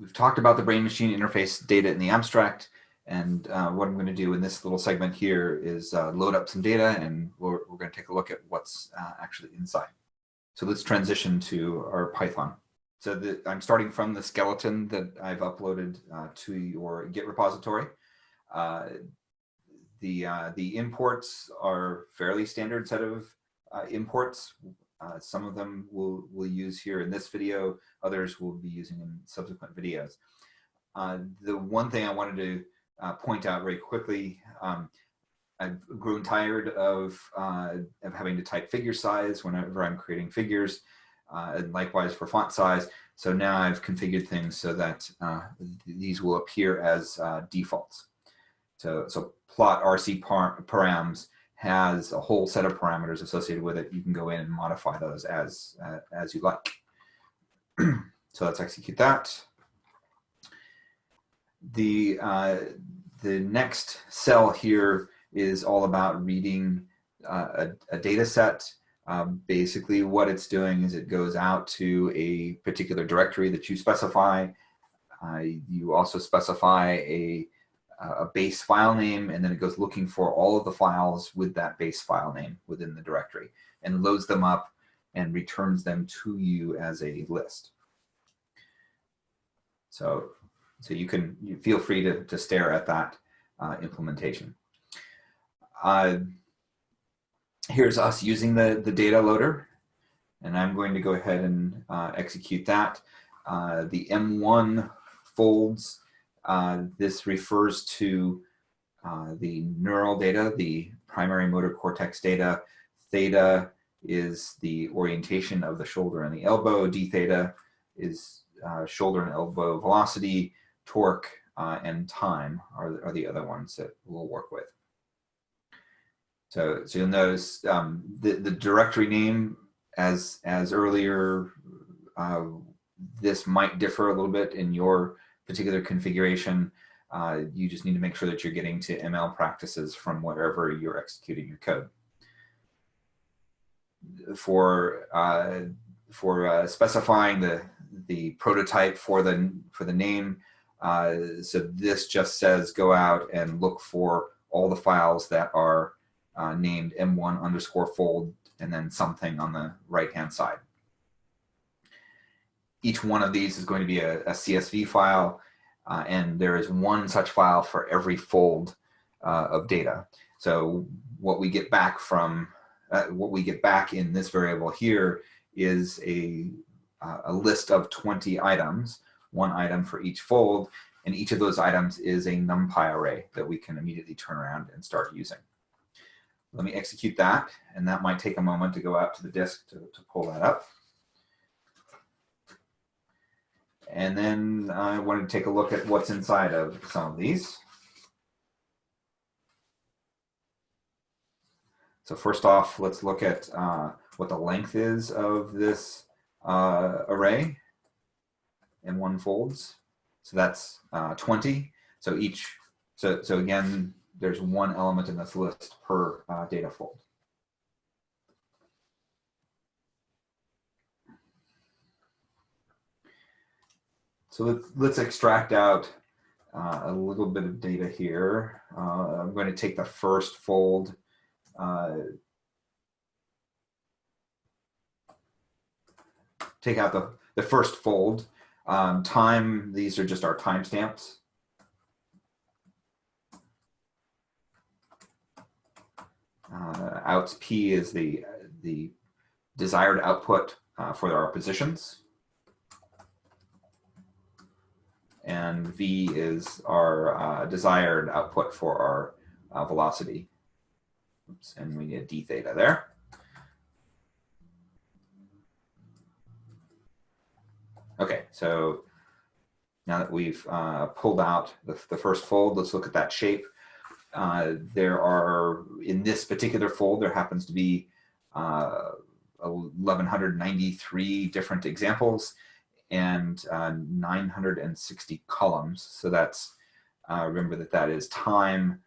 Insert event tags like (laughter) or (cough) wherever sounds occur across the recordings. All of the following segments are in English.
we've talked about the brain-machine interface data in the abstract. And uh, what I'm going to do in this little segment here is uh, load up some data and we're, we're going to take a look at what's uh, actually inside. So let's transition to our Python. So the, I'm starting from the skeleton that I've uploaded uh, to your Git repository. Uh, the, uh, the imports are fairly standard set of imports. Some of them we'll, we'll use here in this video, others we'll be using in subsequent videos. the one thing I wanted to uh, point out very quickly. Um, I've grown tired of, uh, of having to type figure size whenever I'm creating figures, uh, and likewise for font size. So now I've configured things so that uh, these will appear as uh, defaults. So, so plot RC par params has a whole set of parameters associated with it. You can go in and modify those as, uh, as you like. (clears throat) so let's execute that the, uh, the next cell here is all about reading uh, a, a, data set. Um, basically what it's doing is it goes out to a particular directory that you specify. Uh, you also specify a, a base file name and then it goes looking for all of the files with that base file name within the directory and loads them up and returns them to you as a list. So so you can you feel free to, to stare at that uh, implementation. Uh, here's us using the, the data loader. And I'm going to go ahead and uh, execute that. Uh, the M1 folds, uh, this refers to uh, the neural data, the primary motor cortex data. Theta is the orientation of the shoulder and the elbow. D theta is shoulder and elbow velocity torque, uh, and time are, are the other ones that we'll work with. So, so you'll notice um, the, the directory name as, as earlier, uh, this might differ a little bit in your particular configuration. Uh, you just need to make sure that you're getting to ML practices from wherever you're executing your code. For, uh, for uh, specifying the, the prototype for the, for the name, uh, so this just says go out and look for all the files that are uh, named m1 underscore fold and then something on the right hand side. Each one of these is going to be a, a CSV file uh, and there is one such file for every fold uh, of data. So what we get back from uh, what we get back in this variable here is a, uh, a list of 20 items one item for each fold, and each of those items is a NumPy array that we can immediately turn around and start using. Let me execute that, and that might take a moment to go out to the disk to, to pull that up. And then I wanted to take a look at what's inside of some of these. So first off, let's look at uh, what the length is of this uh, array M1 folds. So that's uh, 20. So each, so, so again, there's one element in this list per uh, data fold. So let's, let's extract out uh, a little bit of data here. Uh, I'm going to take the first fold. Uh, take out the, the first fold um, time, these are just our timestamps. Uh, outs P is the, the desired output uh, for our positions. And V is our uh, desired output for our uh, velocity. Oops, and we need d theta there. Okay, so now that we've uh, pulled out the, the, first fold, let's look at that shape. Uh, there are, in this particular fold, there happens to be uh, 1,193 different examples and uh, 960 columns. So that's, uh, remember that that is time,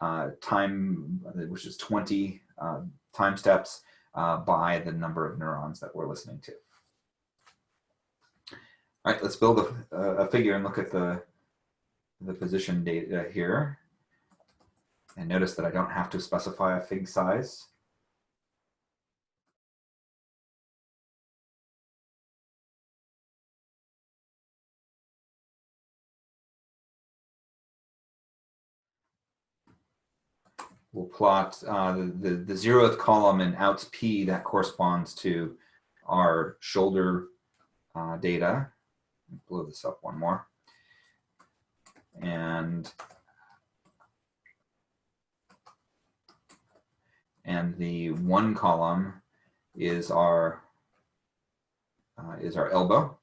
uh, time, which is 20 time steps by the number of neurons that we're listening to. All right, let's build a, a figure and look at the, the position data here. And notice that I don't have to specify a fig size. We'll plot uh, the, the zeroth column in outs P that corresponds to our shoulder uh, data. Blow this up one more. And and the one column is our uh, is our elbow.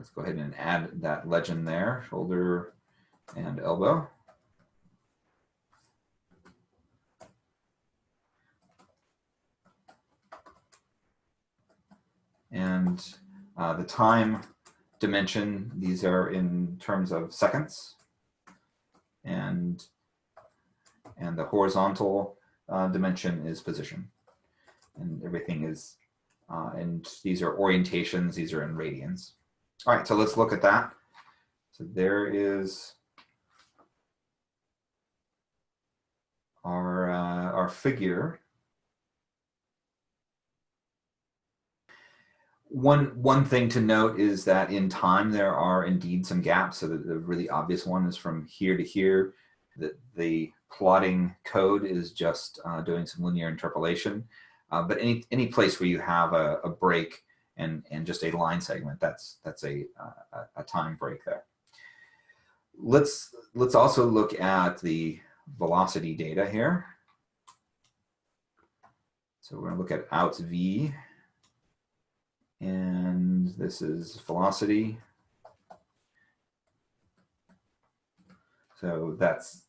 Let's go ahead and add that legend there, shoulder and elbow. And uh, the time dimension, these are in terms of seconds. And, and the horizontal uh, dimension is position. And everything is, uh, and these are orientations, these are in radians. All right, so let's look at that. So there is our, uh, our figure. One, one thing to note is that in time there are indeed some gaps. So the, the really obvious one is from here to here. The, the plotting code is just uh, doing some linear interpolation. Uh, but any, any place where you have a, a break and, and just a line segment, that's, that's a, uh, a time break there. Let's, let's also look at the velocity data here. So we're gonna look at outs V, and this is velocity. So that's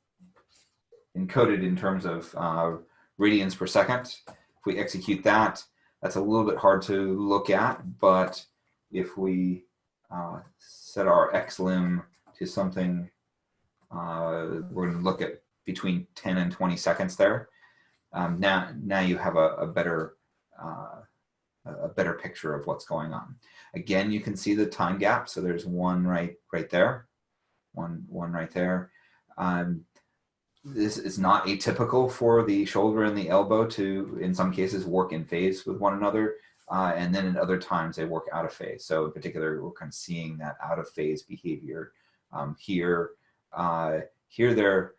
encoded in terms of uh, radians per second. If we execute that, that's a little bit hard to look at, but if we uh, set our xlim to something, uh, we're going to look at between 10 and 20 seconds there. Um, now, now you have a, a better uh, a better picture of what's going on. Again, you can see the time gap. So there's one right right there, one one right there. Um, this is not atypical for the shoulder and the elbow to, in some cases, work in phase with one another. Uh, and then in other times they work out of phase. So in particular, we're kind of seeing that out of phase behavior um, here. Uh, here they're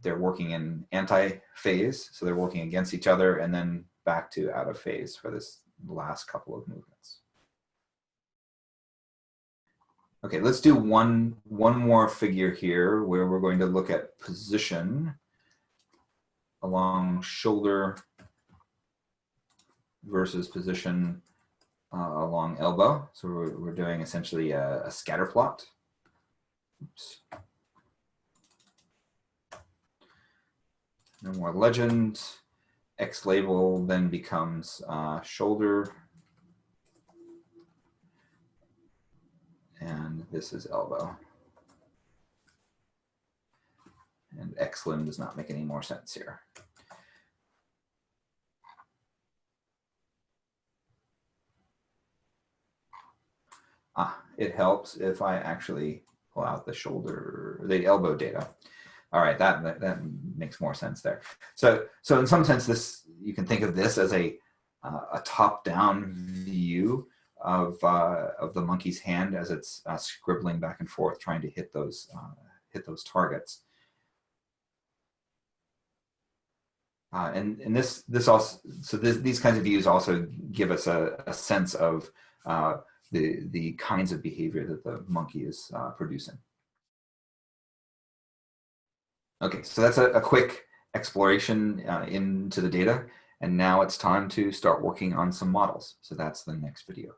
they're working in anti-phase, so they're working against each other, and then back to out of phase for this last couple of movements. Okay, let's do one, one more figure here where we're going to look at position along shoulder versus position uh, along elbow. So we're, we're doing essentially a, a scatter plot. Oops. No more legend. X label then becomes uh, shoulder and this is elbow. And xlim does not make any more sense here. Ah, it helps if I actually pull out the shoulder, the elbow data. All right, that, that, that makes more sense there. So, so in some sense, this you can think of this as a uh, a top-down view of, uh, of the monkey's hand as it's uh, scribbling back and forth trying to hit those, uh, hit those targets. Uh, and, and this, this also, so this, these kinds of views also give us a, a sense of uh, the, the kinds of behavior that the monkey is uh, producing. Okay, so that's a, a quick exploration into the data. And now it's time to start working on some models. So that's the next video.